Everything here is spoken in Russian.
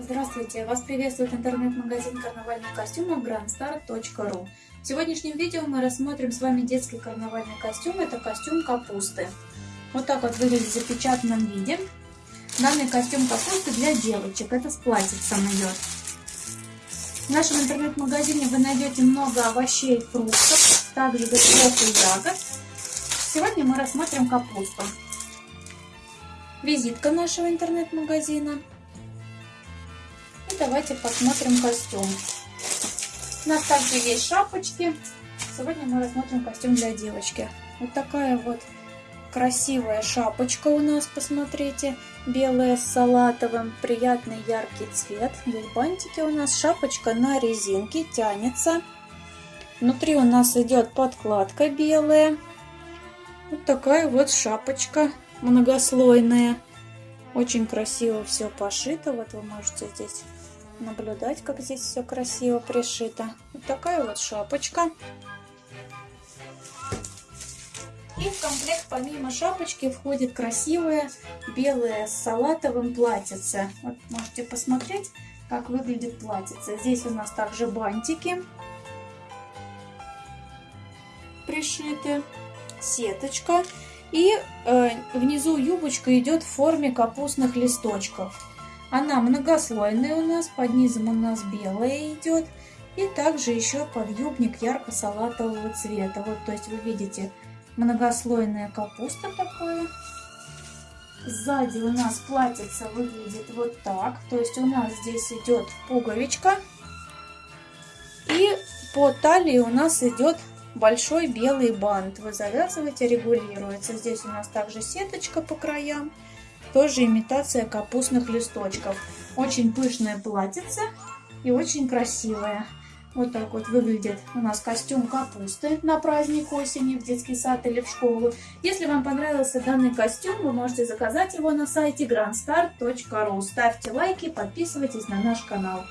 Здравствуйте! Вас приветствует интернет-магазин карнавальных костюмов grandstar.ru В сегодняшнем видео мы рассмотрим с вами детский карнавальный костюм. Это костюм капусты. Вот так вот выглядит в запечатанном виде. Данный костюм капусты для девочек. Это с платьицем идет. В нашем интернет-магазине вы найдете много овощей, фруктов, также грибов и ягод. Сегодня мы рассмотрим капусту. Визитка нашего интернет-магазина. Давайте посмотрим костюм. У нас также есть шапочки. Сегодня мы рассмотрим костюм для девочки. Вот такая вот красивая шапочка у нас, посмотрите. Белая с салатовым, приятный яркий цвет. Здесь бантики у нас. Шапочка на резинке, тянется. Внутри у нас идет подкладка белая. Вот такая вот шапочка многослойная. Очень красиво все пошито. Вот вы можете здесь наблюдать, как здесь все красиво пришито. Вот такая вот шапочка. И в комплект помимо шапочки входит красивое белое с салатовым платьице. Вот можете посмотреть, как выглядит платьице. Здесь у нас также бантики пришиты, сеточка. И э, внизу юбочка идет в форме капустных листочков. Она многослойная у нас, под низом у нас белая идет. И также еще подъюбник ярко-салатового цвета. Вот, то есть вы видите многослойная капуста такое. Сзади у нас платьице выглядит вот так. То есть у нас здесь идет пуговичка. И по талии у нас идет большой белый бант. Вы завязываете, регулируется. Здесь у нас также сеточка по краям. Тоже имитация капустных листочков. Очень пышное платьице и очень красивое. Вот так вот выглядит у нас костюм капусты на праздник осени в детский сад или в школу. Если вам понравился данный костюм, вы можете заказать его на сайте grandstar.ru. Ставьте лайки, подписывайтесь на наш канал.